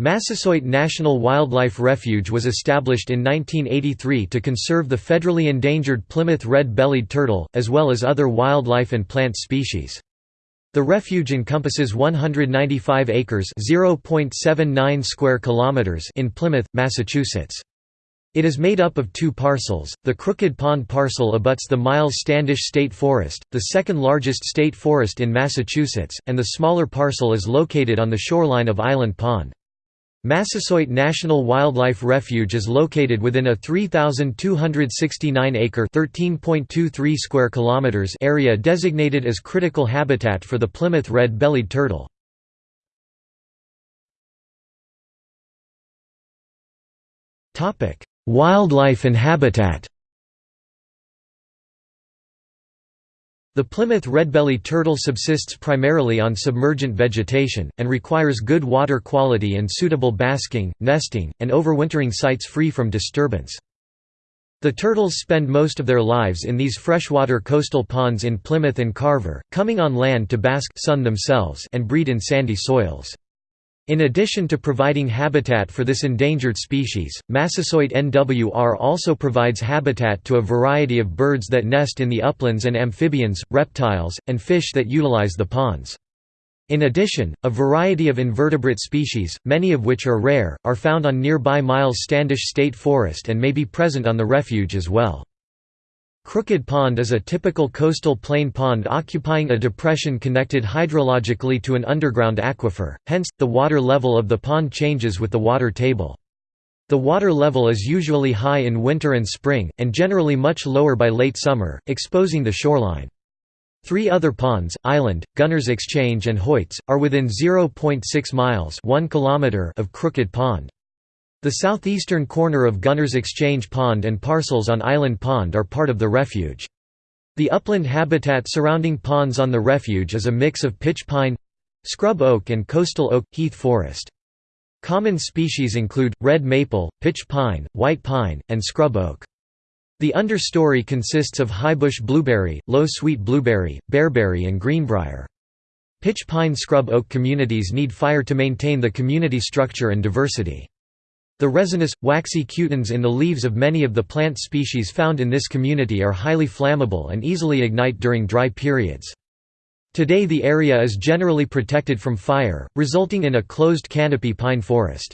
Massasoit National Wildlife Refuge was established in 1983 to conserve the federally endangered Plymouth red-bellied turtle, as well as other wildlife and plant species. The refuge encompasses 195 acres (0.79 square kilometers) in Plymouth, Massachusetts. It is made up of two parcels. The Crooked Pond parcel abuts the Myles Standish State Forest, the second largest state forest in Massachusetts, and the smaller parcel is located on the shoreline of Island Pond. Massasoit National Wildlife Refuge is located within a 3,269-acre (13.23 square kilometers) area designated as critical habitat for the Plymouth red-bellied turtle. Wildlife and habitat The Plymouth redbelly turtle subsists primarily on submergent vegetation, and requires good water quality and suitable basking, nesting, and overwintering sites free from disturbance. The turtles spend most of their lives in these freshwater coastal ponds in Plymouth and Carver, coming on land to bask sun themselves and breed in sandy soils. In addition to providing habitat for this endangered species, Massasoit NWR also provides habitat to a variety of birds that nest in the uplands and amphibians, reptiles, and fish that utilize the ponds. In addition, a variety of invertebrate species, many of which are rare, are found on nearby Myles Standish State Forest and may be present on the refuge as well. Crooked Pond is a typical coastal plain pond occupying a depression connected hydrologically to an underground aquifer, hence, the water level of the pond changes with the water table. The water level is usually high in winter and spring, and generally much lower by late summer, exposing the shoreline. Three other ponds, Island, Gunners Exchange and Hoyts, are within 0.6 miles 1 kilometer of Crooked Pond. The southeastern corner of Gunners Exchange Pond and parcels on Island Pond are part of the refuge. The upland habitat surrounding ponds on the refuge is a mix of pitch pine scrub oak and coastal oak, heath forest. Common species include, red maple, pitch pine, white pine, and scrub oak. The understory consists of highbush blueberry, low sweet blueberry, bearberry and greenbrier. Pitch pine scrub oak communities need fire to maintain the community structure and diversity. The resinous, waxy cutins in the leaves of many of the plant species found in this community are highly flammable and easily ignite during dry periods. Today the area is generally protected from fire, resulting in a closed canopy pine forest.